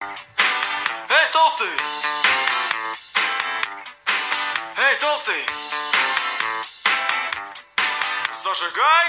Эй, толстый! Эй, толстый! Зажигай!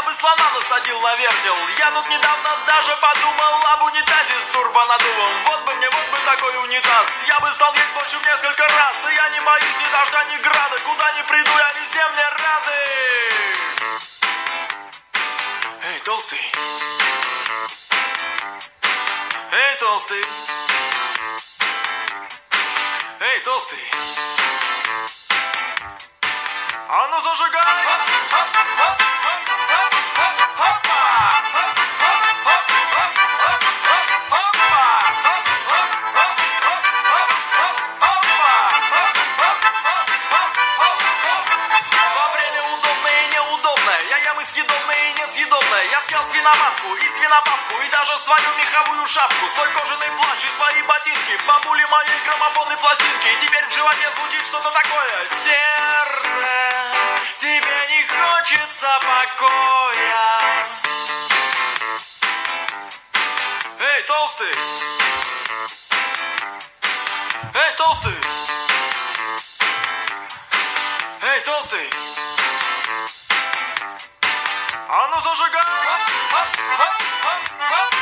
Я бы слона насадил на вертел. Я тут недавно даже подумал об унитазе с турбонаддувом. Вот бы мне, вот бы такой унитаз. Я бы стал есть больше в несколько раз. И я не боюсь ни дождя, ни града. Куда ни приду, я везде мне рады. Эй, толстый. Эй, толстый. Эй, толстый. А ну зажигай! Я ем и несъедобное Я съел свиноматку и свинопапку И даже свою меховую шапку Свой кожаный плащ и свои ботинки Бабули моей граммофонной пластинки И теперь в животе звучит что-то такое Сердце, тебе не хочется покоя Эй, толстый! Эй, толстый! Эй, толстый! А ну зажигай! Оп, оп, оп, оп, оп.